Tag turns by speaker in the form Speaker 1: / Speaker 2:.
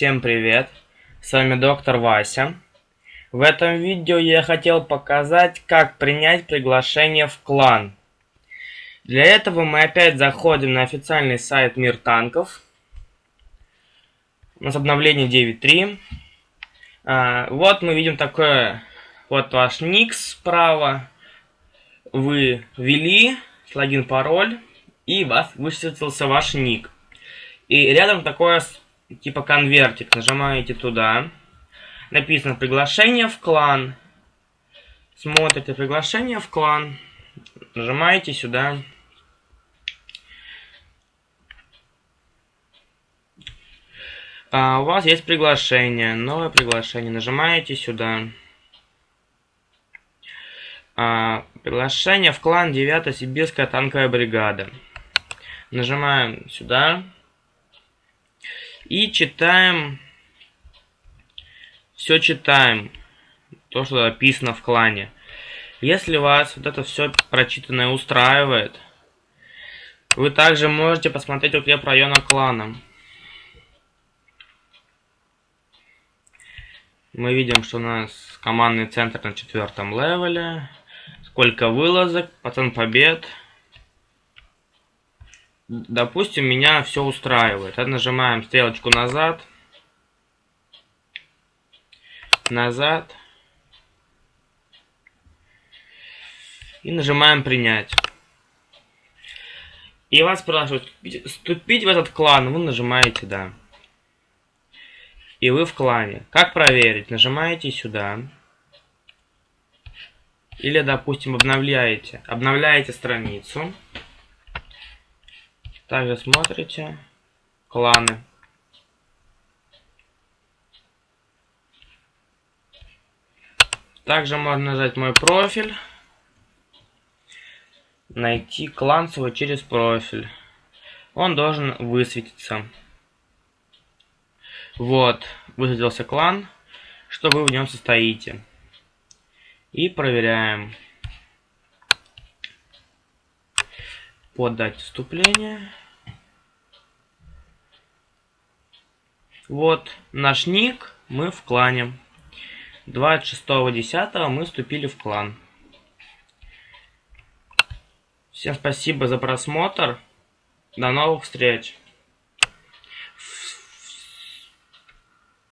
Speaker 1: Всем привет! С вами доктор Вася. В этом видео я хотел показать, как принять приглашение в клан. Для этого мы опять заходим на официальный сайт Мир Танков. У нас обновление 9.3. А, вот мы видим такое, вот ваш ник справа. Вы ввели логин, пароль, и вас высветился ваш ник. И рядом такое типа конвертик. Нажимаете туда. Написано приглашение в клан. Смотрите приглашение в клан. Нажимаете сюда. А, у вас есть приглашение, новое приглашение. Нажимаете сюда. А, приглашение в клан 9 Сибирская танковая бригада. Нажимаем сюда. И читаем. Все читаем. То, что написано в клане. Если вас вот это все прочитанное устраивает, вы также можете посмотреть укреп района клана. Мы видим, что у нас командный центр на четвертом левеле. Сколько вылазок, процент побед. Допустим, меня все устраивает. Нажимаем стрелочку назад. Назад. И нажимаем принять. И вас спрашивают, вступить в этот клан, вы нажимаете да. И вы в клане. Как проверить? Нажимаете сюда. Или, допустим, обновляете. Обновляете страницу. Также смотрите кланы. Также можно нажать мой профиль. Найти клан свой через профиль. Он должен высветиться. Вот, высветился клан, что вы в нем состоите. И проверяем. Подать вступление. Вот наш ник, мы в клане. 26.10 мы вступили в клан. Всем спасибо за просмотр. До новых встреч.